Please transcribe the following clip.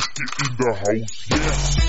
Röske in the house, yeah.